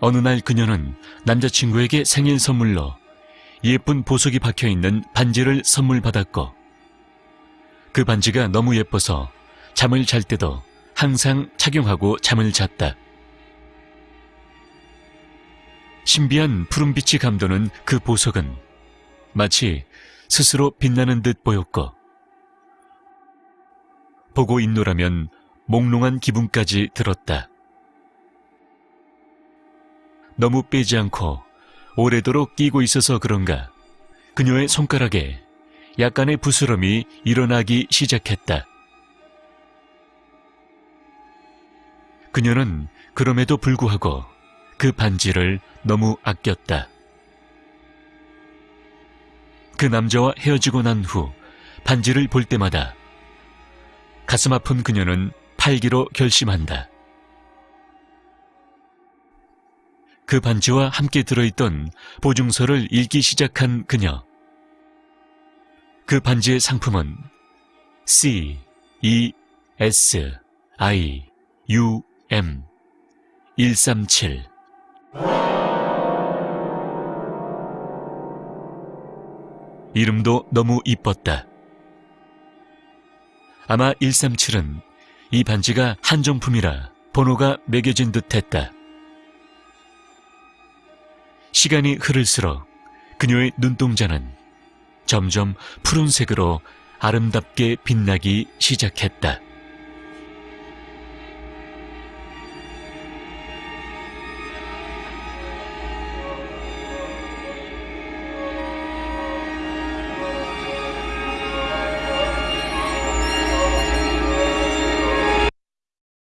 어느 날 그녀는 남자친구에게 생일 선물로 예쁜 보석이 박혀 있는 반지를 선물 받았고 그 반지가 너무 예뻐서 잠을 잘 때도 항상 착용하고 잠을 잤다. 신비한 푸른빛이 감도는 그 보석은 마치 스스로 빛나는 듯 보였고 보고 있노라면 몽롱한 기분까지 들었다. 너무 빼지 않고 오래도록 끼고 있어서 그런가 그녀의 손가락에 약간의 부스럼이 일어나기 시작했다. 그녀는 그럼에도 불구하고 그 반지를 너무 아꼈다. 그 남자와 헤어지고 난 후 반지를 볼 때마다 가슴 아픈 그녀는 팔기로 결심한다. 그 반지와 함께 들어있던 보증서를 읽기 시작한 그녀. 그 반지의 상품은 C, E, S, I, U, M 137 이름도 너무 이뻤다. 아마 137은 이 반지가 한정품이라 번호가 매겨진 듯 했다. 시간이 흐를수록 그녀의 눈동자는 점점 푸른색으로 아름답게 빛나기 시작했다.